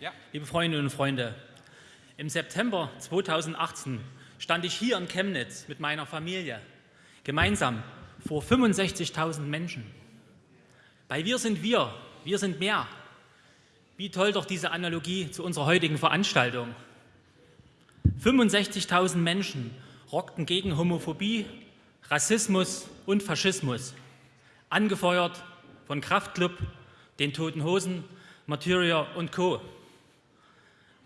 Ja. Liebe Freundinnen und Freunde, im September 2018 stand ich hier in Chemnitz mit meiner Familie gemeinsam vor 65.000 Menschen. Bei Wir sind wir, wir sind mehr. Wie toll doch diese Analogie zu unserer heutigen Veranstaltung. 65.000 Menschen rockten gegen Homophobie, Rassismus und Faschismus, angefeuert von Kraftklub, den Toten Hosen, Martyria und Co.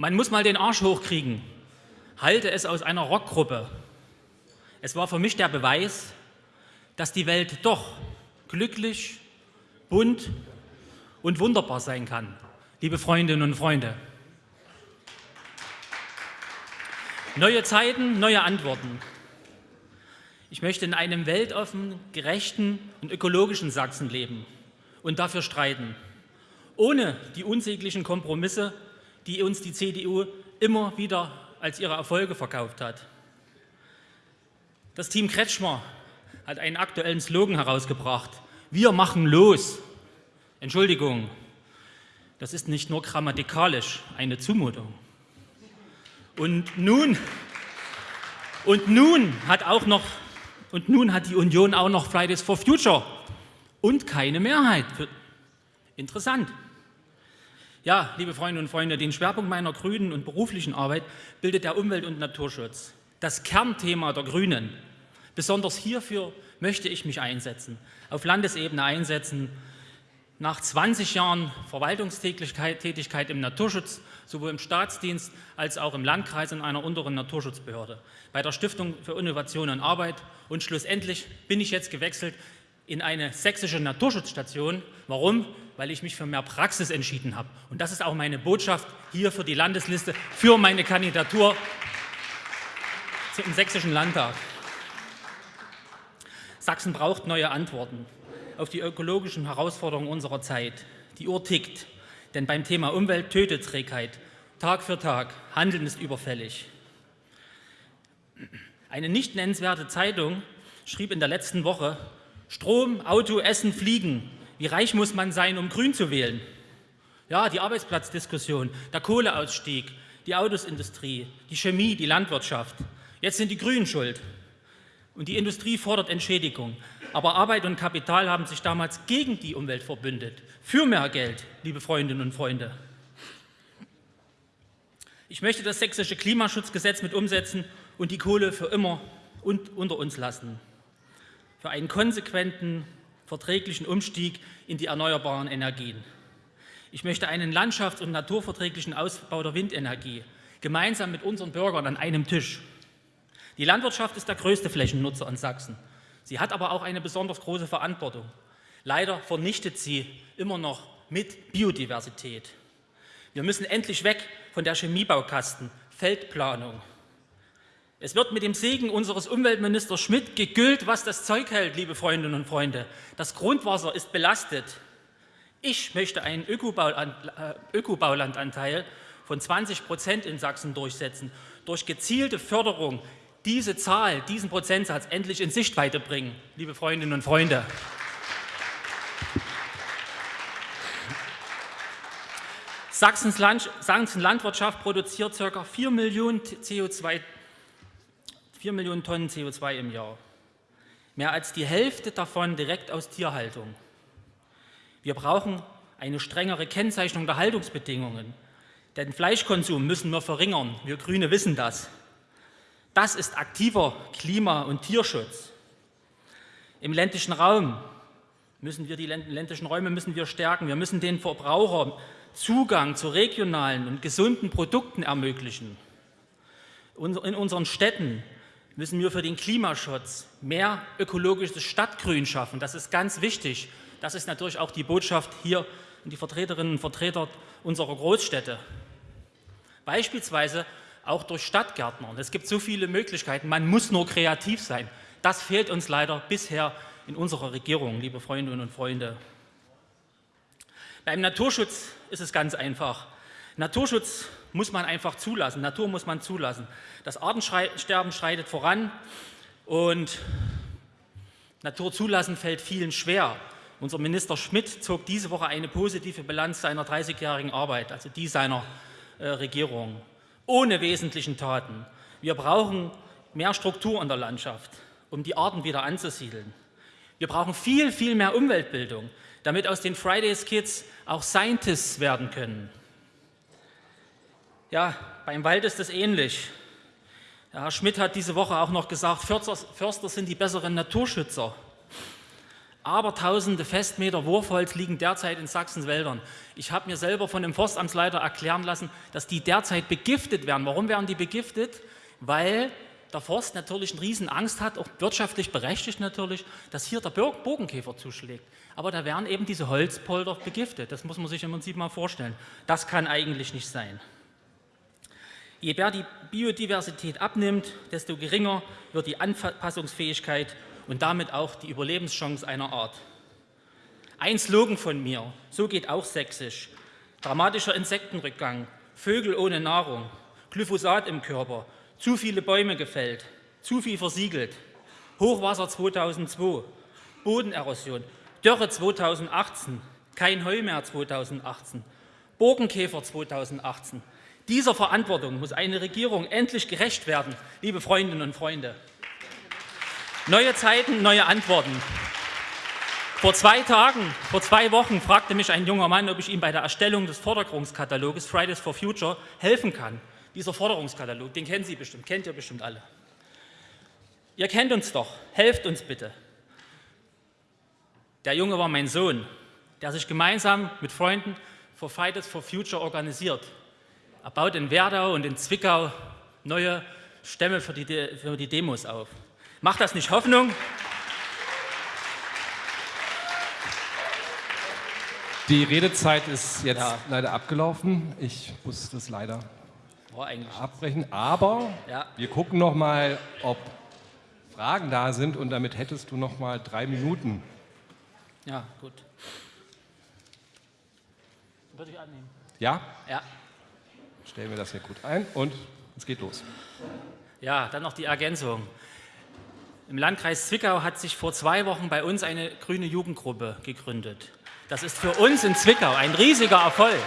Man muss mal den Arsch hochkriegen, halte es aus einer Rockgruppe. Es war für mich der Beweis, dass die Welt doch glücklich, bunt und wunderbar sein kann, liebe Freundinnen und Freunde. Neue Zeiten, neue Antworten. Ich möchte in einem weltoffen, gerechten und ökologischen Sachsen leben und dafür streiten, ohne die unsäglichen Kompromisse, die uns die CDU immer wieder als ihre Erfolge verkauft hat. Das Team Kretschmer hat einen aktuellen Slogan herausgebracht. Wir machen los. Entschuldigung, das ist nicht nur grammatikalisch eine Zumutung. Und nun, und nun hat auch noch, und nun hat die Union auch noch Fridays for Future und keine Mehrheit. Interessant. Ja, liebe Freundinnen und Freunde, den Schwerpunkt meiner grünen und beruflichen Arbeit bildet der Umwelt- und Naturschutz. Das Kernthema der Grünen. Besonders hierfür möchte ich mich einsetzen, auf Landesebene einsetzen, nach 20 Jahren Verwaltungstätigkeit im Naturschutz, sowohl im Staatsdienst als auch im Landkreis in einer unteren Naturschutzbehörde, bei der Stiftung für Innovation und Arbeit und schlussendlich bin ich jetzt gewechselt in eine sächsische Naturschutzstation. Warum? Weil ich mich für mehr Praxis entschieden habe. Und das ist auch meine Botschaft hier für die Landesliste, für meine Kandidatur im Sächsischen Landtag. Sachsen braucht neue Antworten auf die ökologischen Herausforderungen unserer Zeit. Die Uhr tickt, denn beim Thema Umwelt tötet Trägheit. Tag für Tag, Handeln ist überfällig. Eine nicht nennenswerte Zeitung schrieb in der letzten Woche, Strom, Auto, Essen, Fliegen. Wie reich muss man sein, um grün zu wählen? Ja, die Arbeitsplatzdiskussion, der Kohleausstieg, die Autosindustrie, die Chemie, die Landwirtschaft. Jetzt sind die Grünen schuld. Und die Industrie fordert Entschädigung. Aber Arbeit und Kapital haben sich damals gegen die Umwelt verbündet. Für mehr Geld, liebe Freundinnen und Freunde. Ich möchte das sächsische Klimaschutzgesetz mit umsetzen und die Kohle für immer unter uns lassen. Für einen konsequenten, verträglichen Umstieg in die erneuerbaren Energien. Ich möchte einen landschafts- und naturverträglichen Ausbau der Windenergie, gemeinsam mit unseren Bürgern an einem Tisch. Die Landwirtschaft ist der größte Flächennutzer in Sachsen. Sie hat aber auch eine besonders große Verantwortung. Leider vernichtet sie immer noch mit Biodiversität. Wir müssen endlich weg von der Chemiebaukasten, Feldplanung. Es wird mit dem Segen unseres Umweltministers Schmidt gegüllt, was das Zeug hält, liebe Freundinnen und Freunde. Das Grundwasser ist belastet. Ich möchte einen äh, Ökobaulandanteil von 20 Prozent in Sachsen durchsetzen, durch gezielte Förderung diese Zahl, diesen Prozentsatz endlich in Sichtweite bringen, liebe Freundinnen und Freunde. Sachsens Sachsens Landwirtschaft produziert ca. 4 Millionen, CO2, 4 Millionen Tonnen CO2 im Jahr. Mehr als die Hälfte davon direkt aus Tierhaltung. Wir brauchen eine strengere Kennzeichnung der Haltungsbedingungen. Den Fleischkonsum müssen wir verringern. Wir Grüne wissen das. Das ist aktiver Klima- und Tierschutz. Im ländlichen Raum müssen wir die ländlichen Räume müssen wir stärken. Wir müssen den Verbrauchern Zugang zu regionalen und gesunden Produkten ermöglichen. In unseren Städten müssen wir für den Klimaschutz mehr ökologisches Stadtgrün schaffen. Das ist ganz wichtig. Das ist natürlich auch die Botschaft hier an die Vertreterinnen und Vertreter unserer Großstädte. Beispielsweise auch durch Stadtgärtner. Es gibt so viele Möglichkeiten, man muss nur kreativ sein. Das fehlt uns leider bisher in unserer Regierung, liebe Freundinnen und Freunde. Beim Naturschutz ist es ganz einfach. Naturschutz muss man einfach zulassen, Natur muss man zulassen. Das Artensterben schreitet voran und Natur zulassen fällt vielen schwer. Unser Minister Schmidt zog diese Woche eine positive Bilanz seiner 30-jährigen Arbeit, also die seiner äh, Regierung, ohne wesentlichen Taten. Wir brauchen mehr Struktur in der Landschaft, um die Arten wieder anzusiedeln. Wir brauchen viel, viel mehr Umweltbildung, damit aus den Fridays Kids auch Scientists werden können. Ja, beim Wald ist es ähnlich. Herr Schmidt hat diese Woche auch noch gesagt, Förster, sind die besseren Naturschützer. Aber tausende Festmeter Wurfholz liegen derzeit in Sachsens Wäldern. Ich habe mir selber von dem Forstamtsleiter erklären lassen, dass die derzeit begiftet werden. Warum werden die begiftet? Weil der Forst natürlich eine riesen Angst hat, auch wirtschaftlich berechtigt natürlich, dass hier der Bogenkäfer zuschlägt. Aber da werden eben diese Holzpolder begiftet. Das muss man sich im Prinzip mal vorstellen. Das kann eigentlich nicht sein. Je mehr die Biodiversität abnimmt, desto geringer wird die Anpassungsfähigkeit und damit auch die Überlebenschance einer Art. Ein Slogan von mir, so geht auch sächsisch, dramatischer Insektenrückgang, Vögel ohne Nahrung, Glyphosat im Körper, zu viele Bäume gefällt, zu viel versiegelt, Hochwasser 2002, Bodenerosion, Dürre 2018, kein Heu mehr 2018, Bogenkäfer 2018. Dieser Verantwortung muss eine Regierung endlich gerecht werden, liebe Freundinnen und Freunde. Neue Zeiten, neue Antworten. Vor zwei Tagen, vor zwei Wochen fragte mich ein junger Mann, ob ich ihm bei der Erstellung des Forderungskataloges Fridays for Future helfen kann. Dieser Forderungskatalog, den kennen Sie bestimmt, kennt ihr bestimmt alle. Ihr kennt uns doch, helft uns bitte. Der Junge war mein Sohn, der sich gemeinsam mit Freunden für Fridays for Future organisiert. Er baut in Werdau und in Zwickau neue Stämme für die, für die Demos auf. Macht das nicht Hoffnung? Die Redezeit ist jetzt ja. leider abgelaufen. Ich muss das leider abbrechen. Aber ja. wir gucken noch mal, ob Fragen da sind und damit hättest du noch mal drei Minuten. Ja, gut. Würde ich annehmen. Ja? Ja. Stellen wir das hier gut ein und es geht los. Ja, dann noch die Ergänzung. Im Landkreis Zwickau hat sich vor zwei Wochen bei uns eine grüne Jugendgruppe gegründet. Das ist für uns in Zwickau ein riesiger Erfolg.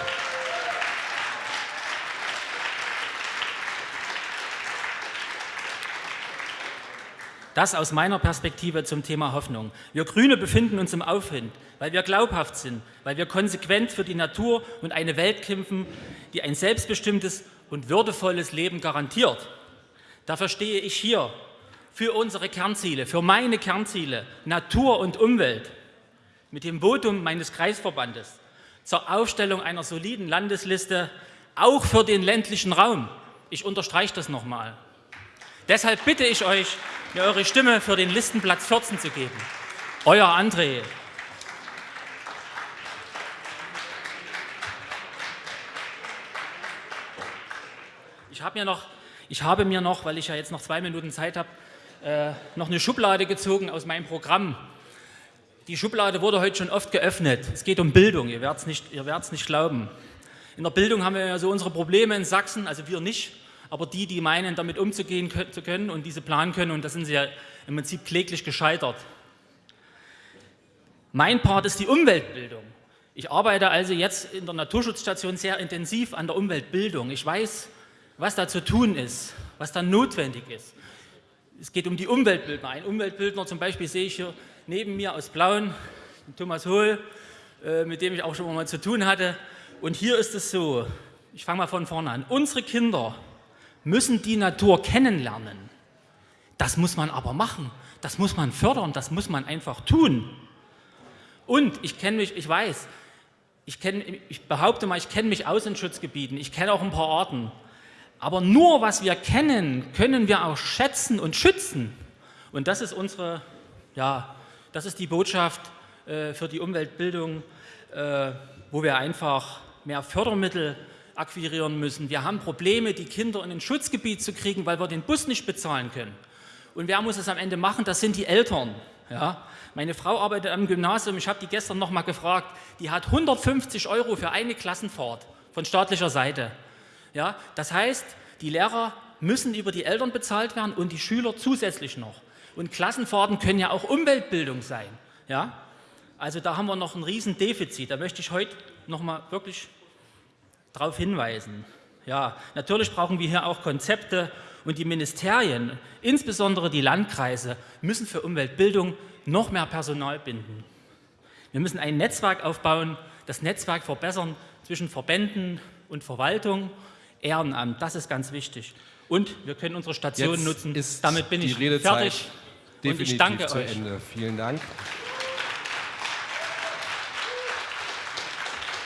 Das aus meiner Perspektive zum Thema Hoffnung. Wir Grüne befinden uns im Aufwind, weil wir glaubhaft sind, weil wir konsequent für die Natur und eine Welt kämpfen, die ein selbstbestimmtes und würdevolles Leben garantiert. Dafür stehe ich hier für unsere Kernziele, für meine Kernziele, Natur und Umwelt, mit dem Votum meines Kreisverbandes zur Aufstellung einer soliden Landesliste, auch für den ländlichen Raum. Ich unterstreiche das nochmal. Deshalb bitte ich euch, mir eure Stimme für den Listenplatz 14 zu geben. Euer André. Ich habe mir noch, ich habe mir noch, weil ich ja jetzt noch zwei Minuten Zeit habe, äh, noch eine Schublade gezogen aus meinem Programm. Die Schublade wurde heute schon oft geöffnet. Es geht um Bildung, ihr werdet es nicht, nicht glauben. In der Bildung haben wir ja so unsere Probleme in Sachsen, also wir nicht, aber die, die meinen, damit umzugehen zu können und diese planen können, und da sind sie ja im Prinzip kläglich gescheitert. Mein Part ist die Umweltbildung. Ich arbeite also jetzt in der Naturschutzstation sehr intensiv an der Umweltbildung. Ich weiß, was da zu tun ist, was da notwendig ist. Es geht um die Umweltbildner. Ein Umweltbildner zum Beispiel sehe ich hier neben mir aus Blauen, Thomas Hohl, äh, mit dem ich auch schon mal zu tun hatte. Und hier ist es so, ich fange mal von vorne an, unsere Kinder müssen die Natur kennenlernen. Das muss man aber machen, das muss man fördern, das muss man einfach tun. Und ich kenne mich, ich weiß, ich, kenn, ich behaupte mal, ich kenne mich aus in Schutzgebieten, ich kenne auch ein paar Arten. Aber nur was wir kennen, können wir auch schätzen und schützen. Und das ist unsere, ja, das ist die Botschaft äh, für die Umweltbildung, äh, wo wir einfach mehr Fördermittel akquirieren müssen. Wir haben Probleme, die Kinder in ein Schutzgebiet zu kriegen, weil wir den Bus nicht bezahlen können. Und wer muss es am Ende machen? Das sind die Eltern. Ja? Meine Frau arbeitet am Gymnasium, ich habe die gestern noch mal gefragt, die hat 150 Euro für eine Klassenfahrt von staatlicher Seite. Ja, das heißt, die Lehrer müssen über die Eltern bezahlt werden und die Schüler zusätzlich noch. Und Klassenfahrten können ja auch Umweltbildung sein. Ja? Also da haben wir noch ein Riesendefizit. Da möchte ich heute noch mal wirklich darauf hinweisen. Ja, natürlich brauchen wir hier auch Konzepte und die Ministerien, insbesondere die Landkreise, müssen für Umweltbildung noch mehr Personal binden. Wir müssen ein Netzwerk aufbauen, das Netzwerk verbessern zwischen Verbänden und Verwaltung, Ehrenamt, das ist ganz wichtig. Und wir können unsere Station nutzen. Damit bin ich fertig. Und ich danke zu euch. Ende. Vielen Dank.